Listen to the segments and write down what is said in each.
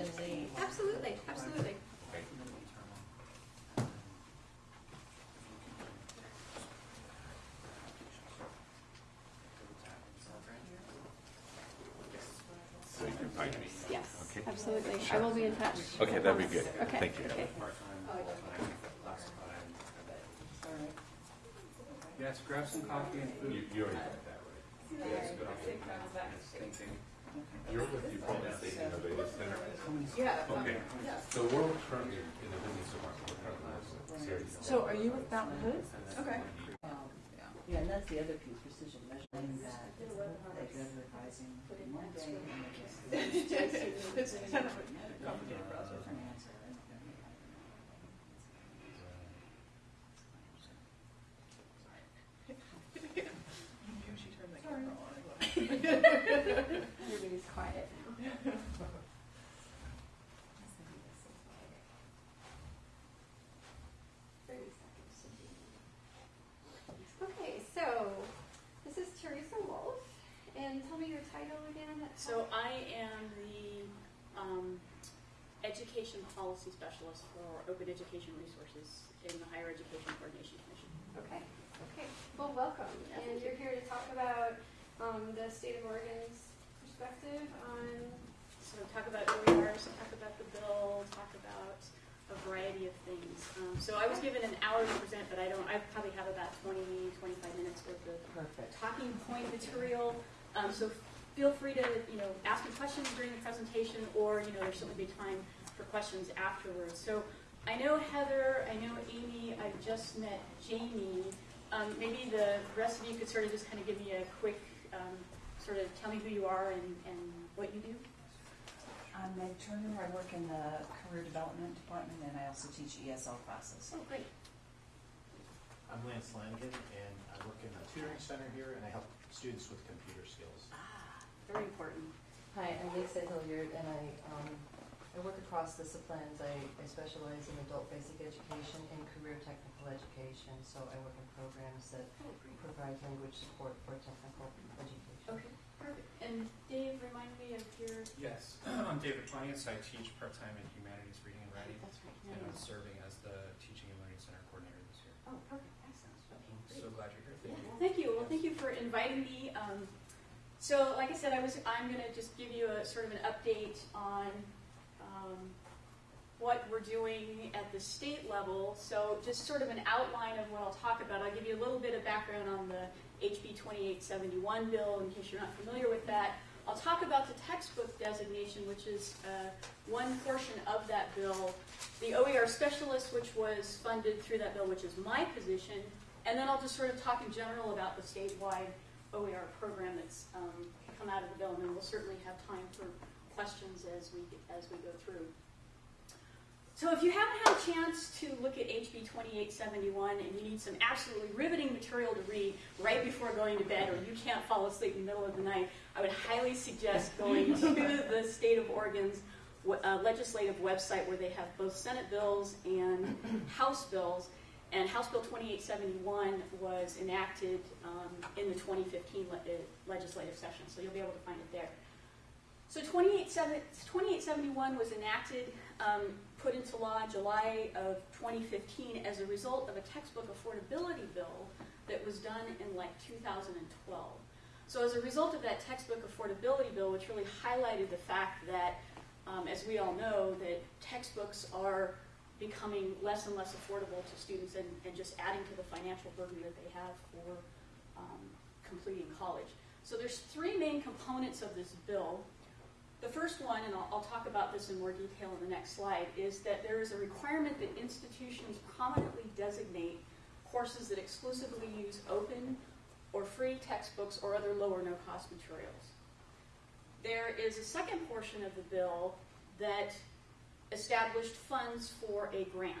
in the, Absolutely, absolutely. So you can find me. Yes, Okay. absolutely. I will be in touch. Okay, that'd be good. Okay, Thank you. okay. Yes, grab some coffee and food. you already got that, right? Yes, good. Thank you. You're with the Portland State Innovative Center? yeah. Okay, so we're currently in the business department, we're currently series. So are you with Mount Hood? Okay. Um, yeah, and that's the other piece, precision measuring that, that they're revising Monday, and they just. It's kind of a complicated process. Different answer. She turned the camera on. Everybody's quiet. Okay, so this is Teresa Wolf, and tell me your title again. So I am the um, education policy specialist for Open Education Resources in the Higher Education Coordinating Commission. Okay, okay. Well, welcome. Yeah, And you're here to talk about um, the state of Oregon's perspective on. So talk about OERs, talk about the bill, talk about a variety of things. Um, so I was given an hour to present, but I don't. I probably have about 20, 25 minutes worth of Perfect. talking point material. Um, so feel free to you know ask me questions during the presentation, or you know there's certainly be time for questions afterwards. So I know Heather, I know Amy, I've just met Jamie. Um, maybe the rest of you could sort of just kind of give me a quick um, sort of tell me who you are and, and what you do. I'm Meg Turner, I work in the career development department, and I also teach ESL classes. Oh, great. I'm Lance Lanigan, and I work in the tutoring center here, and I help students with computer skills. Ah, very important. Hi, I'm Lisa Hilliard, and I, um, I work across disciplines. I, I specialize in adult basic education and career technical education, so I work in programs that Oh, provide language support for technical education. Okay, perfect. And Dave, remind me of your. Yes, I'm David Pontius. I teach part-time in humanities, reading and writing, That's right. and I'm serving as the Teaching and Learning Center Coordinator this year. Oh, perfect. Excellent. Okay, great. So glad you're here. Yeah, Thank you. well, thank you. Well, thank you for inviting me. Um, so, like I said, I was. I'm going to just give you a sort of an update on um, what we're doing at the state level. So, just sort of an outline of what I'll talk about. I'll give you a little bit of background on the HB 2871 bill, in case you're not familiar with that. I'll talk about the textbook designation, which is uh, one portion of that bill. The OER specialist, which was funded through that bill, which is my position, and then I'll just sort of talk in general about the statewide OER program that's um, come out of the bill, and then we'll certainly have time for questions as we as we go through. So if you haven't had a chance to look at HB 2871 and you need some absolutely riveting material to read right before going to bed, or you can't fall asleep in the middle of the night, I would highly suggest going to the state of Oregon's uh, legislative website where they have both Senate bills and House bills. And House Bill 2871 was enacted um, in the 2015 le- uh, legislative session, so you'll be able to find it there. So 2871 was enacted, um, put into law in July of 2015 as a result of a textbook affordability bill that was done in like 2012. So as a result of that textbook affordability bill, which really highlighted the fact that, um, as we all know, that textbooks are becoming less and less affordable to students and, and just adding to the financial burden that they have for um, completing college. So there's three main components of this bill. The first one, and I'll, I'll talk about this in more detail in the next slide, is that there is a requirement that institutions prominently designate courses that exclusively use open or free textbooks or other low or no cost materials. There is a second portion of the bill that established funds for a grant.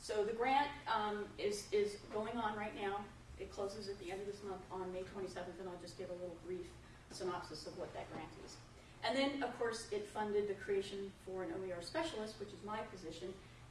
So the grant um, is, is going on right now. It closes at the end of this month on May 27th, and I'll just give a little brief synopsis of what that grant is. And then, of course, it funded the creation for an OER specialist, which is my position,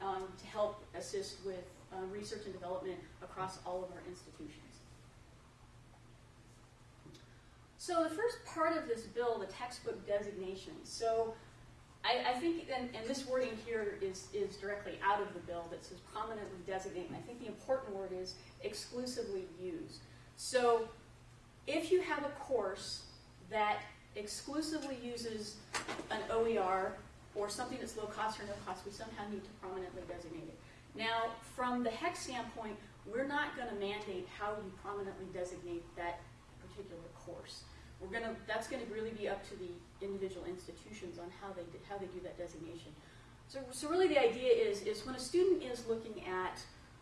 um, to help assist with uh, research and development across all of our institutions. So the first part of this bill, the textbook designation. So I, I think, and, and this wording here is, is directly out of the bill that says prominently designate, and I think the important word is exclusively use. So if you have a course that exclusively uses an OER or something that's low cost or no cost, we somehow need to prominently designate it. Now, from the HEC standpoint, we're not going to mandate how you prominently designate that particular course. We're going to, that's going to really be up to the individual institutions on how they, do- how they do that designation. So, so really the idea is, is when a student is looking at,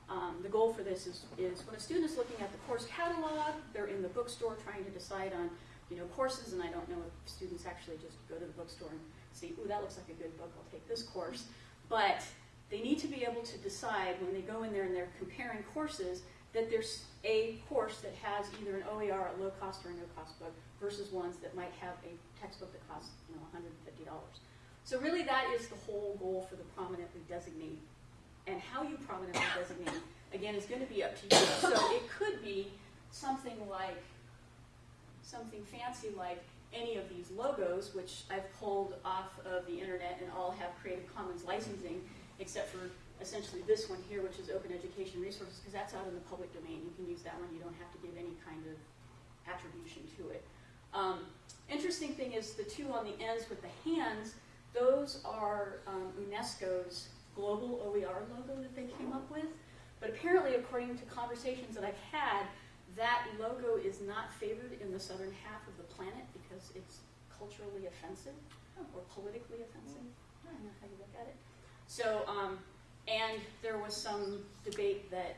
um, the goal for this is, is when a student is looking at the course catalog, they're in the bookstore trying to decide on, you know, courses, and I don't know if students actually just go to the bookstore and see, ooh, that looks like a good book, I'll take this course. But they need to be able to decide when they go in there and they're comparing courses that there's a course that has either an OER, a low cost or a no cost book, versus ones that might have a textbook that costs, you know, $150. So really that is the whole goal for the prominently designate. And how you prominently designate, again, is going to be up to you. So it could be something like, something fancy like any of these logos, which I've pulled off of the internet and all have Creative Commons licensing, except for essentially this one here, which is Open Education Resources, because that's out in the public domain. You can use that one. You don't have to give any kind of attribution to it. Um, interesting thing is the two on the ends with the hands, those are um, UNESCO's global OER logo that they came up with. But apparently, according to conversations that I've had, that logo is not favored in the southern half of the planet because it's culturally offensive or politically offensive. I don't know how you look at it. So, um, and there was some debate that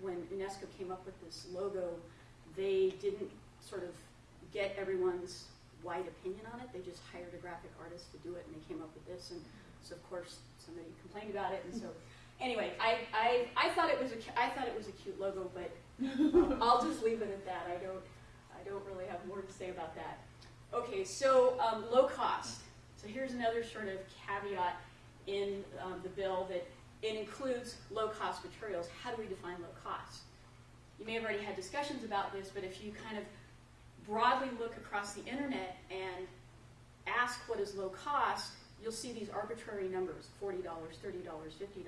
when UNESCO came up with this logo, they didn't sort of get everyone's wide opinion on it. They just hired a graphic artist to do it, and they came up with this. And so, of course, somebody complained about it. And so, anyway, I, I, I thought it was a I thought it was a cute logo, but I'll just leave it at that. I don't I don't really have more to say about that. Okay, so um, low cost. So here's another sort of caveat in um, the bill that it includes low cost materials. How do we define low cost? You may have already had discussions about this, but if you kind of broadly look across the internet and ask what is low cost, you'll see these arbitrary numbers $40, $30, $50.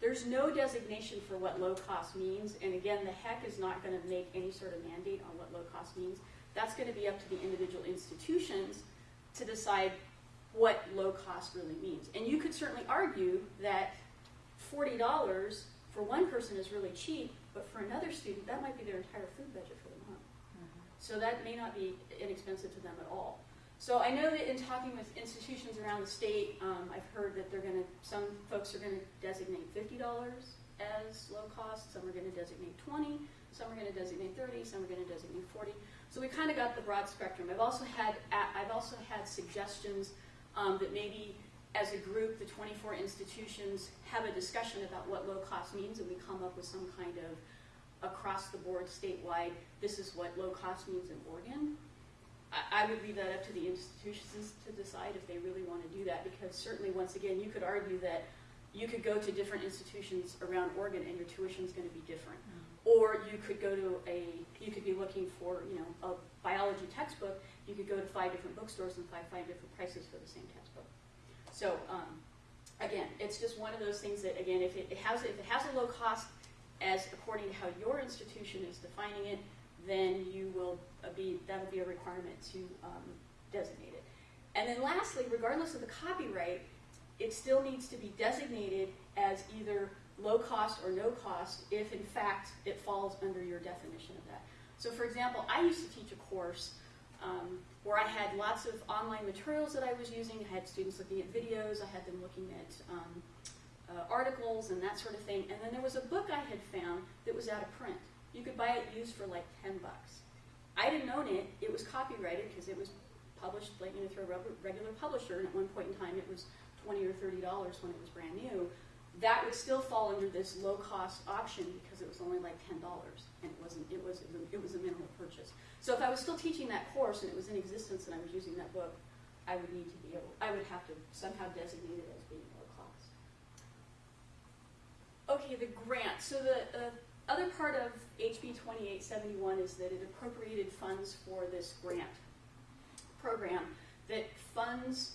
There's no designation for what low cost means, and again, the HEC is not going to make any sort of mandate on what low cost means. That's going to be up to the individual institutions to decide what low cost really means. And you could certainly argue that $40 for one person is really cheap, but for another student, that might be their entire food budget for the month. Mm-hmm. So that may not be inexpensive to them at all. So I know that in talking with institutions around the state, um, I've heard that they're going to, some folks are going to designate $50 as low cost, some are going to designate 20, some are going to designate 30, some are going to designate 40. So we kind of got the broad spectrum. I've also had, I've also had suggestions um, that maybe as a group, the 24 institutions have a discussion about what low cost means, and we come up with some kind of across the board statewide, this is what low cost means in Oregon. I, I would leave that up to the institutions to decide if they really want to do that, because certainly, once again, you could argue that you could go to different institutions around Oregon and your tuition is going to be different. Or you could go to a, you could be looking for, you know, a biology textbook. You could go to five different bookstores and find five different prices for the same textbook. So um, again, it's just one of those things that again, if it, it has if it has a low cost, as according to how your institution is defining it, then you will be that will be a requirement to um, designate it. And then lastly, regardless of the copyright, it still needs to be designated as either low cost or no cost if in fact it falls under your definition of that. So for example, I used to teach a course um, where I had lots of online materials that I was using. I had students looking at videos, I had them looking at um, uh, articles and that sort of thing. And then there was a book I had found that was out of print. You could buy it used for like 10 bucks. I didn't own it. It was copyrighted because it was published like you know through a regular publisher, and at one point in time it was 20 or 30 dollars when it was brand new. That would still fall under this low cost option because it was only like ten dollars, and it wasn't. It was it was a minimal purchase. So if I was still teaching that course and it was in existence and I was using that book, I would need to be able. I would have to somehow designate it as being low cost. Okay, the grant. So the uh, other part of HB 2871 is that it appropriated funds for this grant program that funds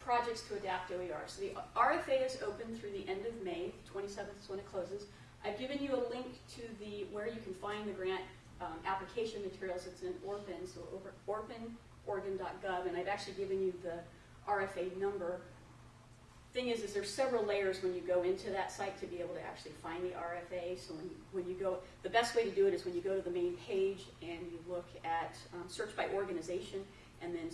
projects to adapt OER. So the RFA is open through the end of May, 27th is when it closes. I've given you a link to the where you can find the grant um, application materials. It's in ORPIN, so over and I've actually given you the RFA number. Thing is, is there's several layers when you go into that site to be able to actually find the RFA. So when, when you go, the best way to do it is when you go to the main page and you look at um, search by organization and then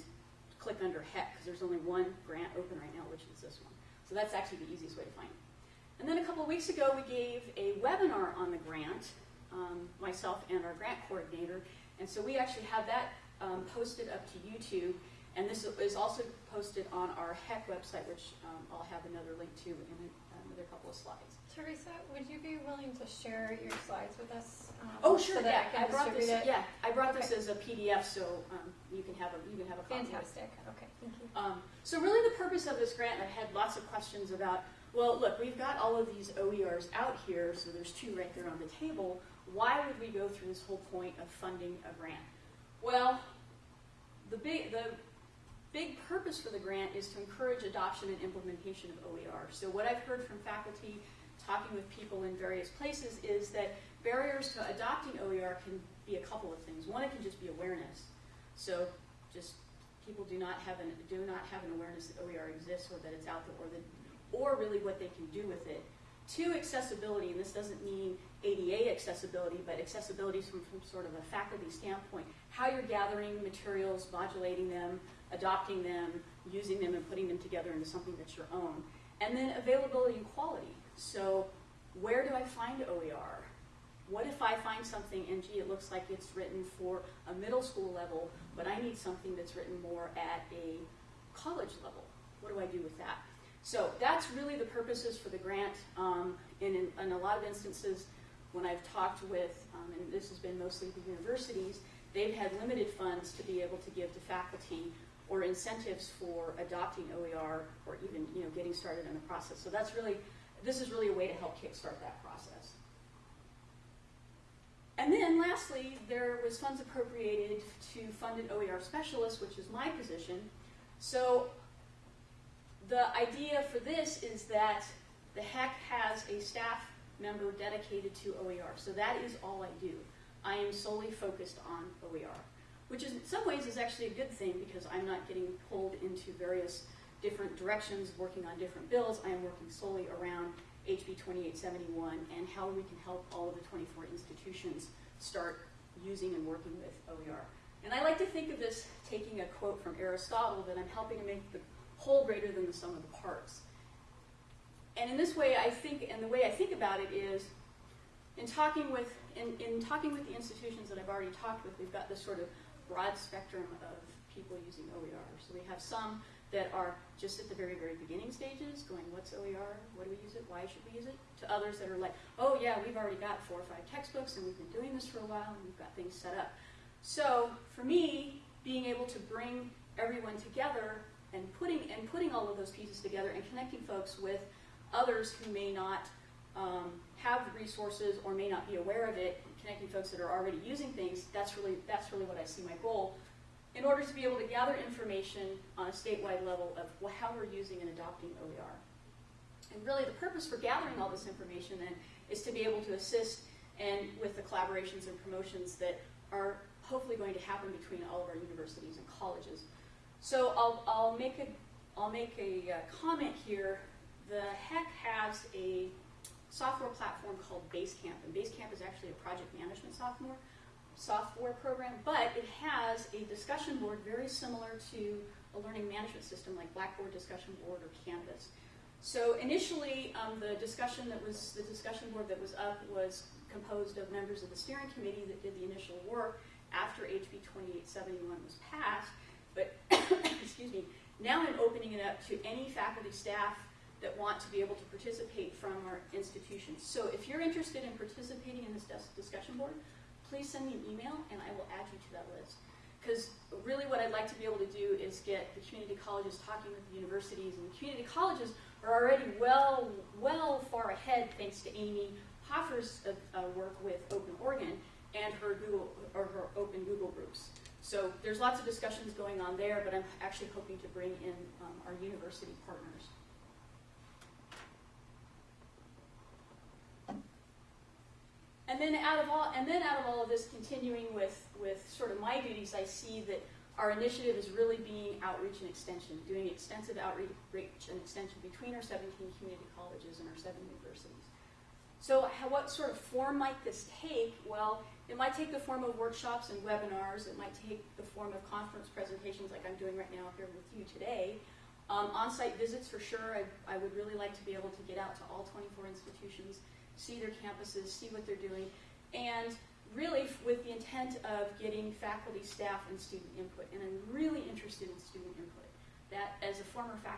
click under HEC because there's only one grant open right now, which is this one. So that's actually the easiest way to find it. And then a couple of weeks ago, we gave a webinar on the grant, um, myself and our grant coordinator. And so we actually have that um, posted up to YouTube. And this is also posted on our HEC website, which um, I'll have another link to in another couple of slides. Teresa, would you be willing to share your slides with us? um, Oh, sure, so that yeah, I I brought this, it? yeah, I brought this as a PDF, so um, you can have a, you can have a copy. Fantastic, okay, thank you. Um, so really the purpose of this grant, I've had lots of questions about, well, look, we've got all of these OERs out here, so there's two right there on the table. Why would we go through this whole point of funding a grant? Well, the big, the big purpose for the grant is to encourage adoption and implementation of OER. So what I've heard from faculty, talking with people in various places, is that barriers to adopting OER can be a couple of things. One, it can just be awareness. So just people do not have an do not have an awareness that OER exists or that it's out there or that or really what they can do with it. Two, accessibility, and this doesn't mean ADA accessibility, but accessibility from, from sort of a faculty standpoint. How you're gathering materials, modulating them, adopting them, using them, and putting them together into something that's your own. And then availability and quality. So where do I find OER? What if I find something and gee, it looks like it's written for a middle school level, but I need something that's written more at a college level? What do I do with that? So that's really the purposes for the grant. Um, and in, in a lot of instances, when I've talked with, um, and this has been mostly the universities, they've had limited funds to be able to give to faculty or incentives for adopting OER or even you know getting started in the process. So that's really this is really a way to help kickstart that process. And then lastly, there was funds appropriated to fund an OER specialist, which is my position. So the idea for this is that the HEC has a staff member dedicated to OER. So that is all I do. I am solely focused on OER, which is in some ways is actually a good thing because I'm not getting pulled into various different directions, working on different bills. I am working solely around HB 2871 and how we can help all of the 24 institutions start using and working with OER. And I like to think of this taking a quote from Aristotle that I'm helping to make the whole greater than the sum of the parts. And in this way, I think, and the way I think about it is, in talking with, in, in talking with the institutions that I've already talked with, we've got this sort of broad spectrum of people using OER. So we have some that are just at the very, very beginning stages, going, what's OER? What do we use it? Why should we use it? To others that are like, oh yeah, we've already got four or five textbooks and we've been doing this for a while and we've got things set up. So for me, being able to bring everyone together and putting and putting all of those pieces together and connecting folks with others who may not um, have the resources or may not be aware of it, connecting folks that are already using things, that's really that's really what I see my goal in order to be able to gather information on a statewide level of how we're using and adopting OER. And really the purpose for gathering all this information then is to be able to assist and with the collaborations and promotions that are hopefully going to happen between all of our universities and colleges. So I'll, I'll make a I'll make a uh, comment here. The HEC has a software platform called Basecamp, and Basecamp is actually a project management software software program, but it has a discussion board very similar to a learning management system like Blackboard Discussion Board or Canvas. So initially, um, the discussion that was the discussion board that was up was composed of members of the steering committee that did the initial work after HB 2871 was passed. But excuse me, now I'm opening it up to any faculty staff that want to be able to participate from our institutions. So if you're interested in participating in this dis- discussion board, please send me an email and I will add you to that list. Because really what I'd like to be able to do is get the community colleges talking with the universities, and the community colleges are already well, well far ahead thanks to Amy Hofer's uh, uh, work with Open Oregon and her Google or her Open Google groups. So there's lots of discussions going on there, but I'm actually hoping to bring in um, our university partners. And then out of all, and then out of all of this, continuing with, with sort of my duties, I see that our initiative is really being outreach and extension, doing extensive outreach and extension between our 17 community colleges and our seven universities. So how, what sort of form might this take? Well, it might take the form of workshops and webinars. It might take the form of conference presentations like I'm doing right now here with you today. Um, on-site visits for sure. I, I would really like to be able to get out to all 24 institutions, see their campuses, see what they're doing, and really with the intent of getting faculty, staff, and student input. And I'm really interested in student input. That as a former faculty